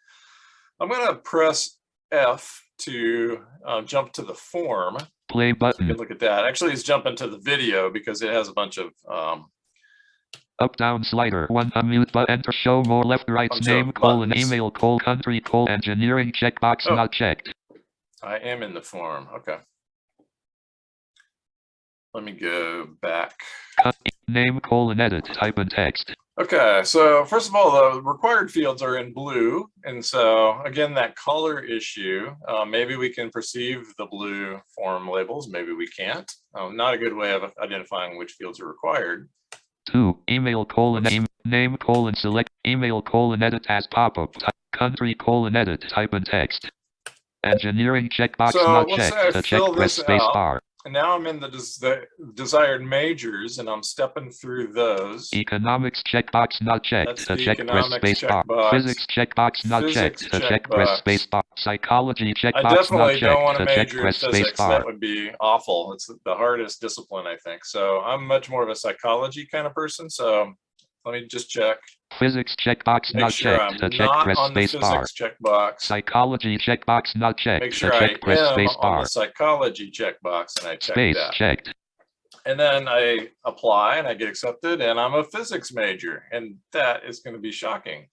I'm going to press F to uh, jump to the form. Play button. can look at that. Actually, it's jumping to the video because it has a bunch of um, Up down slider. One unmute but enter show more left right name colon email colon country colon engineering checkbox Oh. not checked. I am in the form. Okay. Let me go back. Name colon edit type in text. Okay, so first of all, the required fields are in blue. And so again, that color issue, uh, maybe we can perceive the blue form labels, maybe we can't. Um, not a good way of identifying which fields are required. Two, email colon name, name colon select, email colon edit as pop-up, country colon edit, type in text. Engineering checkbox So, not I checked, to check press space out. bar. and now I'm in the, des- the desired majors and I'm stepping through those. Economics checkbox not checked. That's check press space bar. Physics checkbox not Physics checked. To check press space bar. Psychology checkbox not checked. I definitely don't want to major in physics. That would be awful. It's the hardest discipline, I think. So I'm much more of a psychology kind of person. So let me just check. Physics checkbox Make not sure I'm checked. To check not press on the space bar. checkbox. Psychology checkbox not checked. Make sure I check press am space on bar. the psychology checkbox and I check Space that. checked. And then I apply and I get accepted and I'm a physics major and that is going to be shocking.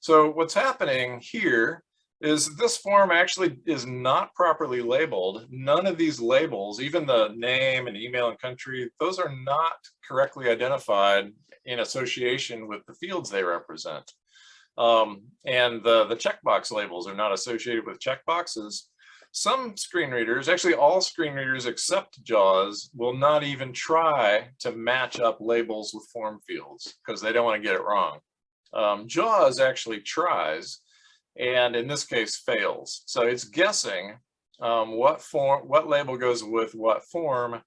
So what's happening here is this form actually is not properly labeled. None of these labels, even the name and email and country, those are not correctly identified in association with the fields they represent. Um, and the, the checkbox labels are not associated with checkboxes. Some screen readers, actually all screen readers except JAWS, will not even try to match up labels with form fields because they don't want to get it wrong. Um, JAWS actually tries, and in this case fails. So it's guessing um, what form, what label goes with what form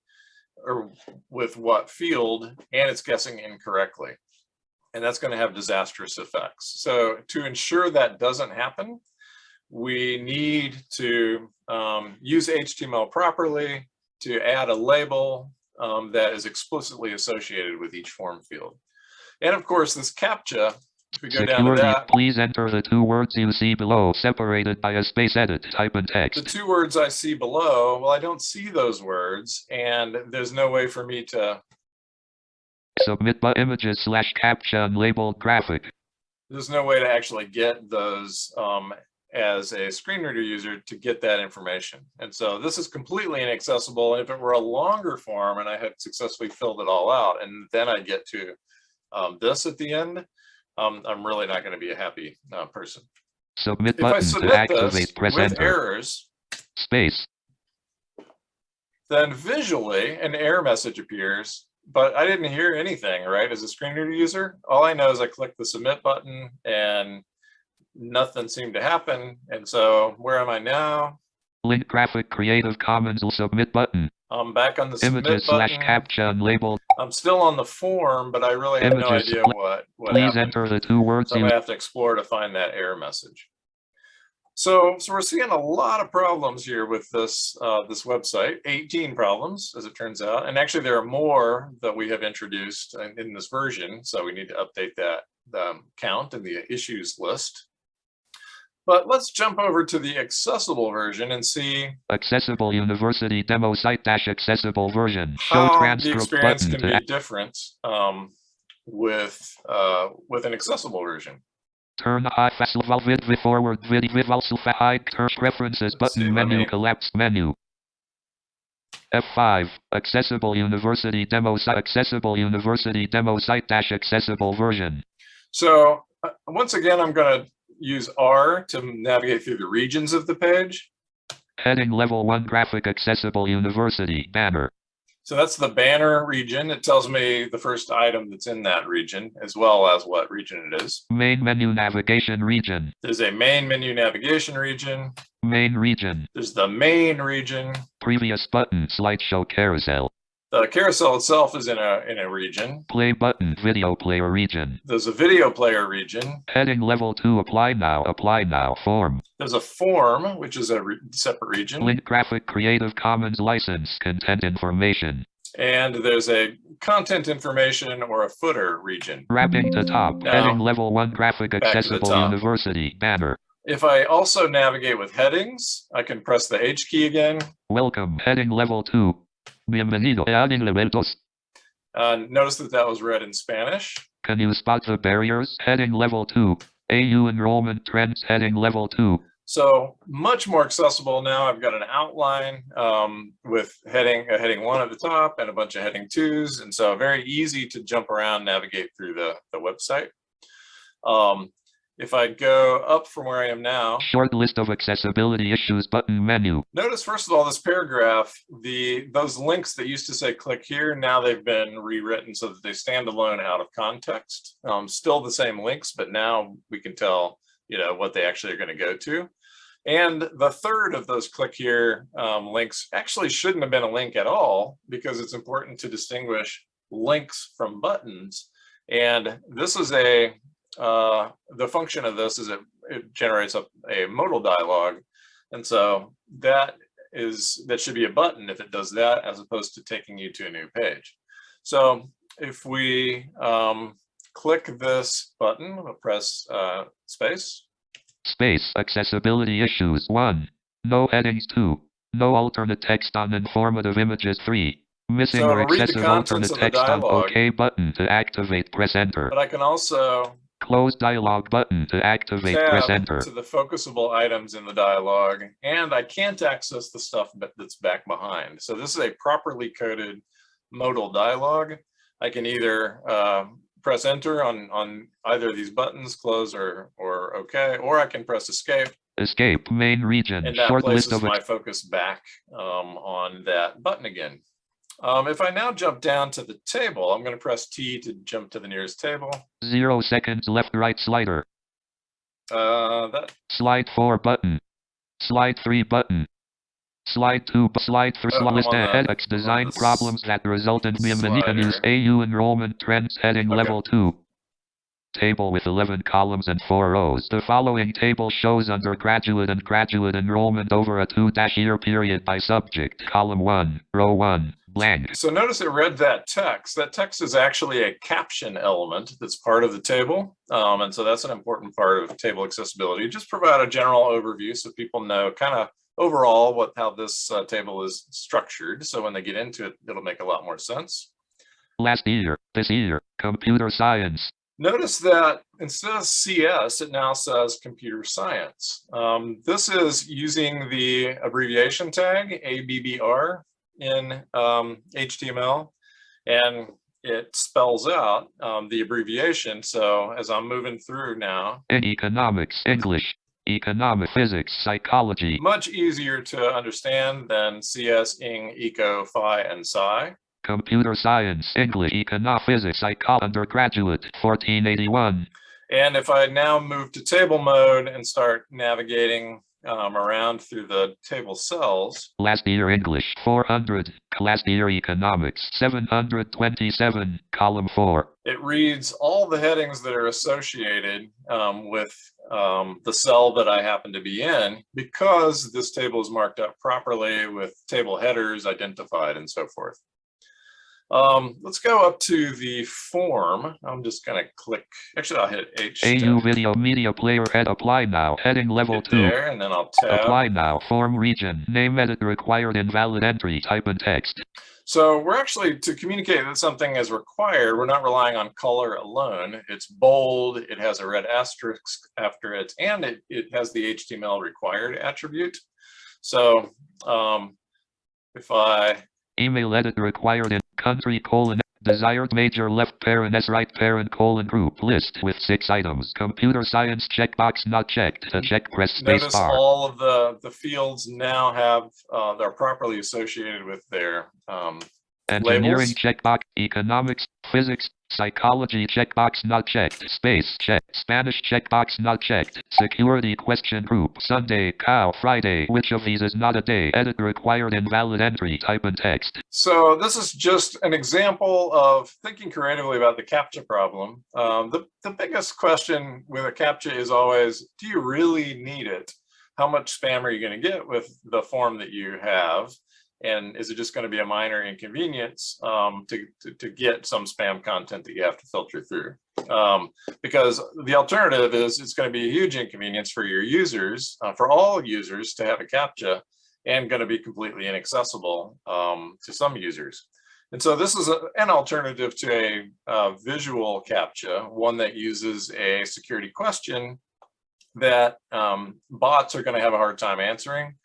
or with what field, and it's guessing incorrectly. And that's going to have disastrous effects. So to ensure that doesn't happen, we need to um, use HTML properly to add a label um, that is explicitly associated with each form field. And of course, this CAPTCHA, if we go down Security. that, Please enter the two words you see below separated by a space edit. Type in text. the two words I see below, well, I don't see those words and there's no way for me to, Submit by images slash captcha unlabeled graphic. there's no way to actually get those um, as a screen reader user to get that information. And so this is completely inaccessible. And if it were a longer form and I had successfully filled it all out and then I get to um, this at the end, um, I'm really not going to be a happy uh, person. Submit If I button to submit this activate. Press with enter. errors, Space. then visually an error message appears, but I didn't hear anything, right? As a screen reader user, all I know is I clicked the submit button and nothing seemed to happen. And so where am I now? Link graphic Creative Commons submit button. I'm back on the Images slash unlabeled. I'm still on the form, but I really have no idea what, what Please happened. enter the two words So gonna have to explore to find that error message. So, so we're seeing a lot of problems here with this, uh, this website, 18 problems, as it turns out. And actually there are more that we have introduced in, in this version. So we need to update that, um, count in the issues list. But let's jump over to the accessible version and see accessible university demo site dash accessible version. Show how the transcript experience button can be different, um, with, uh, with an accessible version. Turn festival vid vid forward vid vid also hide turn preferences button menu me- collapsed menu. F5 accessible university demo site accessible university demo site dash accessible version. So uh, once again, I'm going to use R to navigate through the regions of the page. Heading level 1 graphic accessible university banner. So that's the banner region. It tells me the first item that's in that region, as well as what region it is. Main menu navigation region. There's a main menu navigation region. Main region. There's the main region. Previous button slideshow carousel. The carousel itself is in a, in a region. Play button video player region. There's a video player region. Heading level 2 apply now apply now form. There's a form, which is a re- separate region. Link graphic Creative Commons license content information. And there's a content information or a footer region. Wrapping to top. Now, Heading level 1 graphic accessible university banner. If I also navigate with headings, I can press the H key again. Welcome. Heading level 2. Bienvenido. Adding elementos. Uh, notice that that was read in Spanish. Can you spot the barriers? Heading level 2. AU enrollment trends. Heading level 2. So much more accessible now. I've got an outline um, with heading a heading one at the top and a bunch of heading twos. And so very easy to jump around, navigate through the, the website. Um, if I go up from where I am now, Short list of accessibility issues button menu. Notice first of all, this paragraph, the those links that used to say click here, now they've been rewritten so that they stand alone out of context. Um, still the same links, but now we can tell, you know, what they actually are going to go to. And the third of those click here um, links actually shouldn't have been a link at all because it's important to distinguish links from buttons. And this is a, uh, the function of this is it, it generates a, a modal dialog. And so that is, that should be a button if it does that as opposed to taking you to a new page. So if we um, click this button, we'll press uh, space. Space accessibility issues 1. No headings 2. No alternate text on informative images 3. Missing So or to read the excessive alternate text on OK button to activate press enter. But I can also Close dialog button to activate press enter. to the focusable items in the dialogue, and I can't access the stuff that's back behind. So this is a properly coded modal dialogue. I can either uh, press enter on, on either of these buttons, close or, or okay, or I can press escape, Escape main region. and that Short places my focus back um, on that button again. Um, If I now jump down to the table, I'm going to press T to jump to the nearest table. zero seconds left right slider. Uh, That Slide 4 button. Slide 3 button. Slide 2 bu- slide 3 Oh, list on the- headaches I'm on design problems that resulted in news AU enrollment trends heading Okay. level 2. Table with 11 columns and 4 rows. The following table shows undergraduate and graduate enrollment over a 2-year period by subject. Column 1, row 1, blank. So notice it read that text. That text is actually a caption element that's part of the table. Um, and so that's an important part of table accessibility. Just provide a general overview so people know kind of overall what how this uh, table is structured. So when they get into it, it'll make a lot more sense. Last year, this year, computer science. Notice that instead of CS, it now says computer science. Um, this is using the abbreviation tag ABBR in um, HTML, and it spells out um, the abbreviation. So as I'm moving through now, In economics, English, economic, physics, psychology, much easier to understand than CS, Ing, Eco, Phi, and Psi. computer science, English, economic, physics, psychology, undergraduate, 1481. And if I now move to table mode and start navigating um, around through the table cells, Last year English, 400. Last year economics, 727. Column 4. it reads all the headings that are associated um, with um, the cell that I happen to be in because this table is marked up properly with table headers identified and so forth. Um, let's go up to the form. I'm just going to click, actually I'll hit H. AU video media player head apply now. Heading level get 2. there, and then I'll tab. Apply now. Form region. Name edit required invalid entry. Type and text. So we're actually, to communicate that something is required, we're not relying on color alone. It's bold, it has a red asterisk after it, and it, it has the HTML required attribute. So um, if I, Email edit required in country colon desired major left parent S right parent colon group list with six items. Computer science checkbox not checked. To check press space notice bar. all of the, the fields now have, uh, they're properly associated with their um, Engineering labels. checkbox, economics, physics, psychology checkbox not checked, space check, Spanish checkbox not checked, security question group, Sunday, cow, Friday, which of these is not a day, edit required invalid entry, type in text. So this is just an example of thinking creatively about the CAPTCHA problem. Um, the, the biggest question with a CAPTCHA is always, do you really need it? How much spam are you going to get with the form that you have? And is it just going to be a minor inconvenience um, to, to, to get some spam content that you have to filter through? Um, because the alternative is it's going to be a huge inconvenience for your users, uh, for all users to have a CAPTCHA and going to be completely inaccessible um, to some users. And so this is a, an alternative to a, uh visual CAPTCHA, one that uses a security question that um, bots are going to have a hard time answering.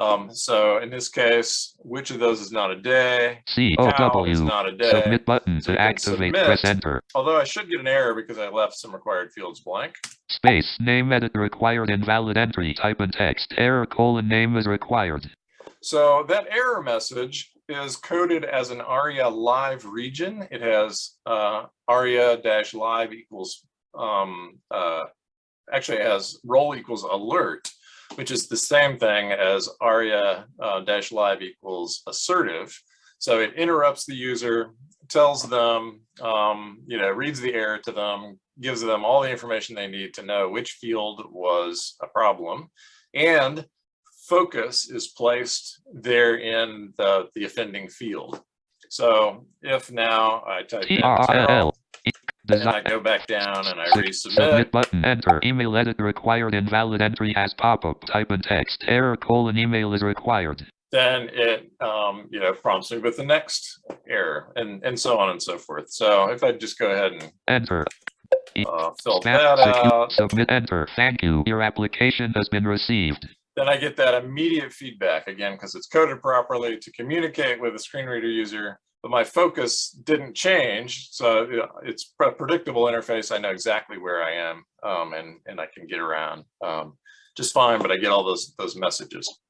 Um, so in this case, which of those is not a day? C Cow is not a day. Submit button So to activate, submit. press enter. Although I should get an error because I left some required fields blank. Space, name edit required invalid entry, type in text. Error colon name is required. So that error message is coded as an ARIA live region. It has uh, ARIA dash live equals, um, uh, actually it has role equals alert. Which is the same thing as aria uh, dash live equals assertive. So it interrupts the user, tells them, um, you know, reads the error to them, gives them all the information they need to know which field was a problem. And focus is placed there in the, the offending field. So if now I type in And I go back down and I resubmit, Submit button. Enter. Email edit required. Invalid entry as pop-up. Type in text. Error colon email is required. then it, um, you know, prompts me with the next error and, and so on and so forth. So if I just go ahead and Enter. uh, fill Spam. that out, Submit. Enter. Thank you. Your application has been received. then I get that immediate feedback again, because it's coded properly to communicate with a screen reader user, but my focus didn't change. So it's a predictable interface. I know exactly where I am um, and, and I can get around um, just fine, but I get all those, those messages.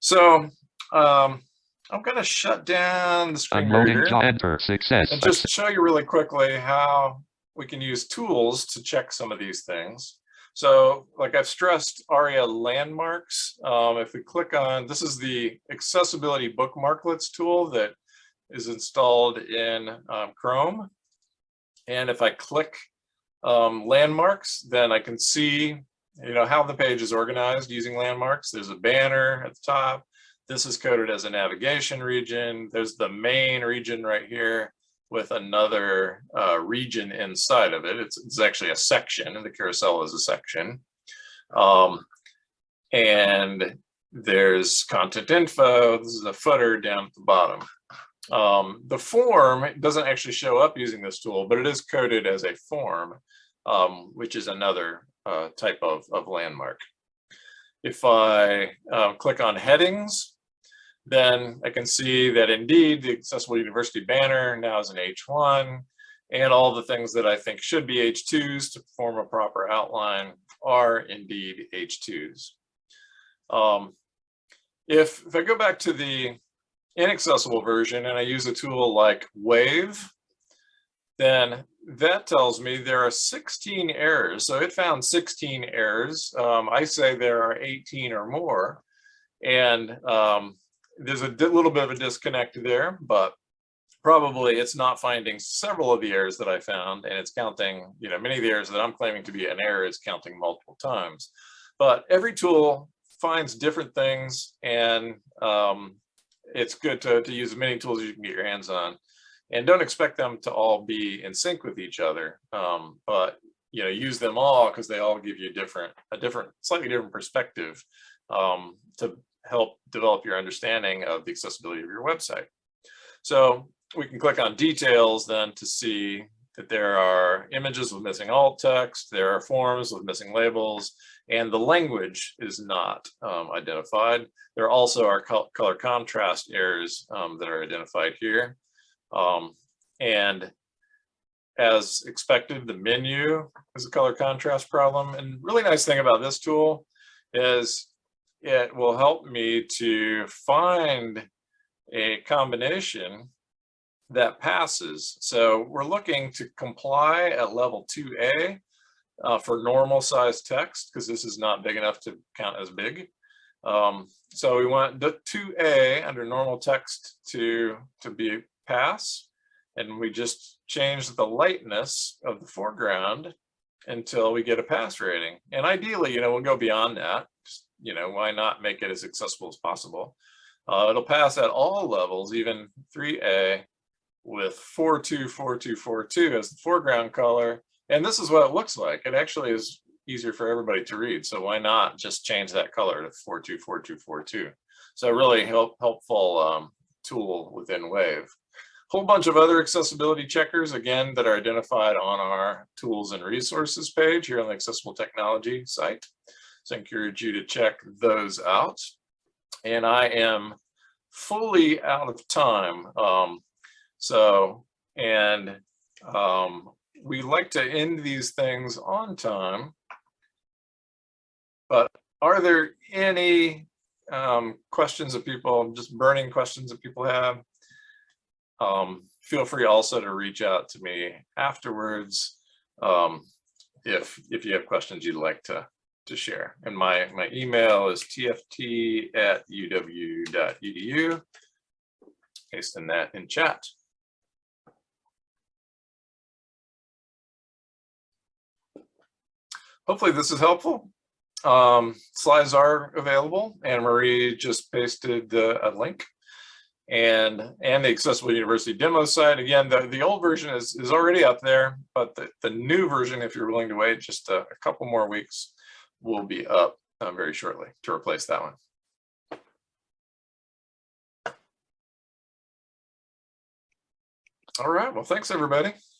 So um, I'm going to shut down the screen reader. Enter. Success. And just show you really quickly how we can use tools to check some of these things. So like I've stressed ARIA landmarks, um, if we click on, this is the accessibility bookmarklets tool that is installed in um, Chrome. And if I click um, landmarks, then I can see, you know, how the page is organized using landmarks. There's a banner at the top. This is coded as a navigation region. There's the main region right here with another uh, region inside of it. It's, it's actually a section and the carousel is a section. Um, and there's content info. This is a footer down at the bottom. Um, the form doesn't actually show up using this tool, but it is coded as a form, um, which is another uh, type of, of landmark. If I uh, click on headings, then I can see that indeed the Accessible University banner now is an H1 and all the things that I think should be H2s to form a proper outline are indeed H2s. Um, if, if I go back to the inaccessible version and I use a tool like Wave, then that tells me there are 16 errors. So it found 16 errors. Um, I say there are 18 or more. And um, there's a little bit of a disconnect there, but probably it's not finding several of the errors that I found and it's counting, you know, many of the errors that I'm claiming to be an error is counting multiple times. But every tool finds different things and um, it's good to, to use as many tools as you can get your hands on. And don't expect them to all be in sync with each other, um, but you know, use them all because they all give you a different, a different, slightly different perspective um, to help develop your understanding of the accessibility of your website. So we can click on details then to see that there are images with missing alt text, there are forms with missing labels, and the language is not um, identified. There also are col color contrast errors um, that are identified here. Um, and as expected, the menu is a color contrast problem. And really nice thing about this tool is it will help me to find a combination that passes. So we're looking to comply at level 2A uh, for normal size text because this is not big enough to count as big. Um, so we want the 2A under normal text to, to be pass. And we just change the lightness of the foreground until we get a pass rating. And ideally, you know, we'll go beyond that. Just, you know, why not make it as accessible as possible? Uh, it'll pass at all levels, even 3A with 424242 as the foreground color. And this is what it looks like. It actually is easier for everybody to read. So why not just change that color to 424242? So really help, helpful um, tool within Wave. Whole bunch of other accessibility checkers, again, that are identified on our tools and resources page here on the accessible technology site. So I encourage you to check those out. And I am fully out of time. Um, so, and um, we like to end these things on time. But are there any um, questions that people, just burning questions that people have? Um, feel free also to reach out to me afterwards um, if if you have questions you'd like to to share. And my, my email is tft at uw.edu. Pasting that in chat. Hopefully this is helpful. Um, slides are available. Anne Marie just pasted the, a link. And and the accessible university demo site. Again the the old version is is already up there but the, the new version if you're willing to wait just a, a couple more weeks will be up uh, very shortly to replace that one. All right. Well thanks everybody